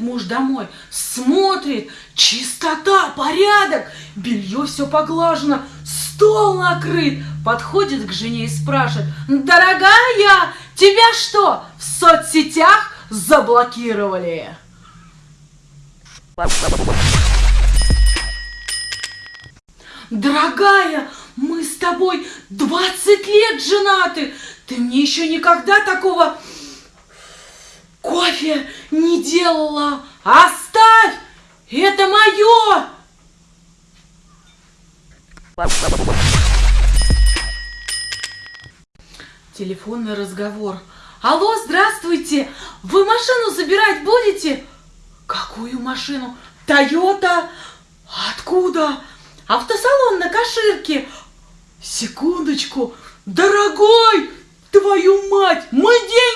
муж домой, смотрит, чистота, порядок, белье все поглажено, стол накрыт, подходит к жене и спрашивает, дорогая, тебя что, в соцсетях заблокировали? Дорогая, мы с тобой 20 лет женаты. Ты мне еще никогда такого кофе не делала. Оставь! Это мое! Телефонный разговор. Алло, здравствуйте! Вы машину забирать будете? Какую машину? Тойота? Откуда? Автосалон на Каширке. Секундочку. Дорогой, твою мать, мы деньги